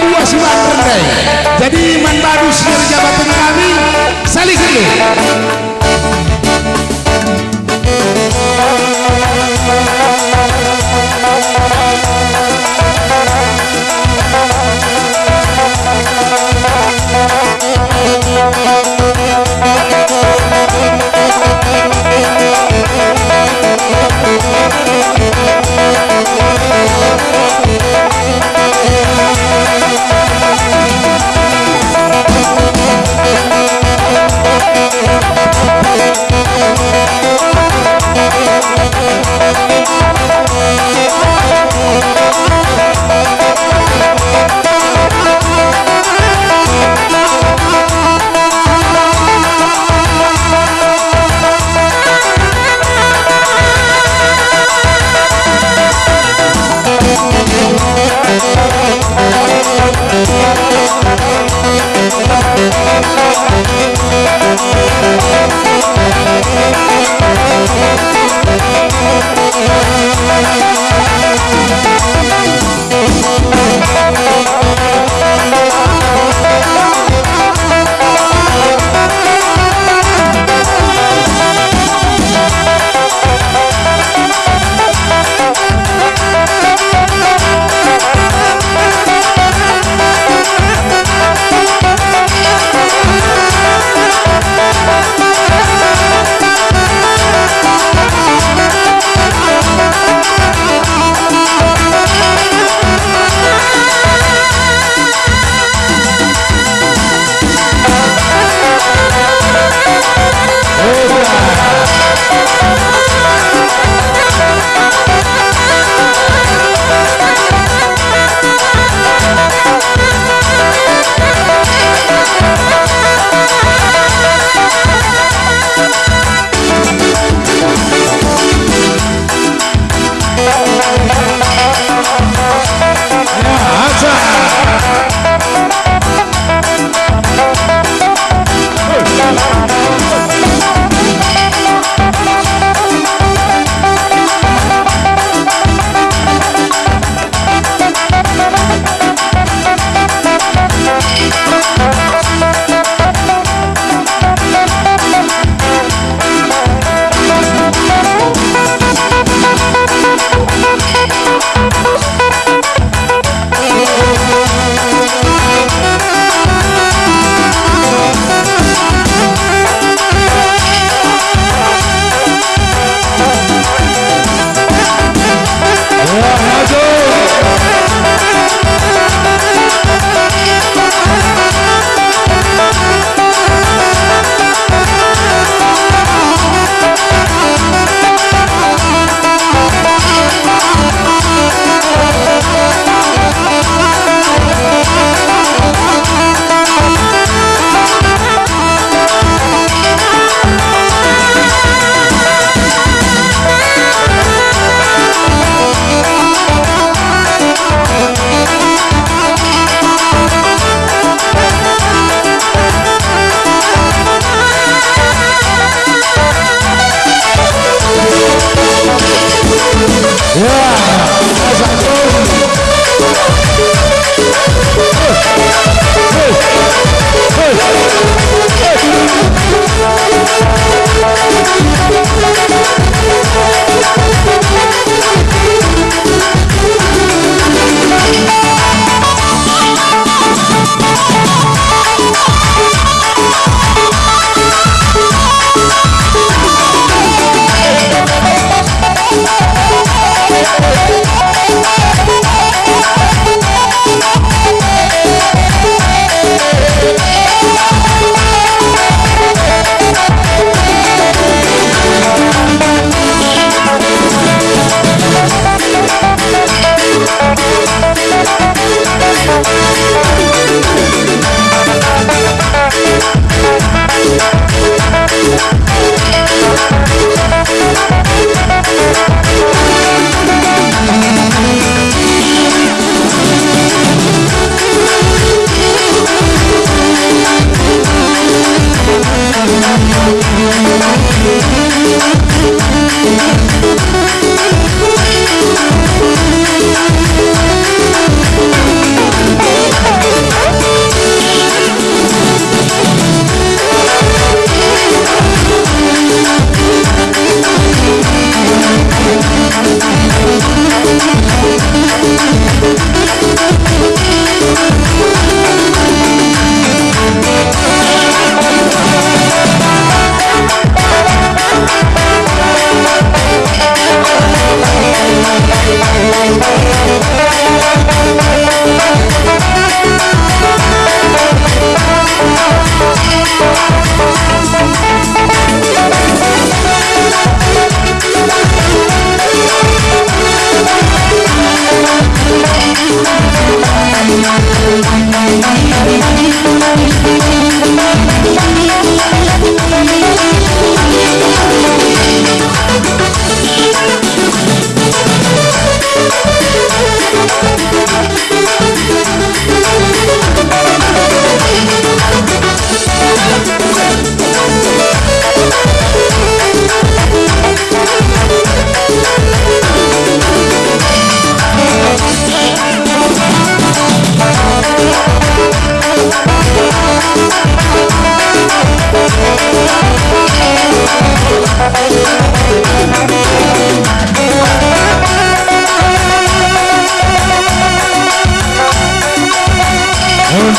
dua silat rendah jadi manbadu sirjabatun kami salih dulu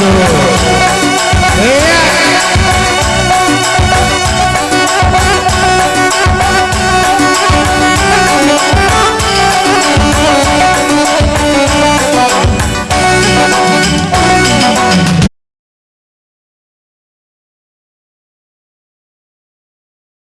Oh.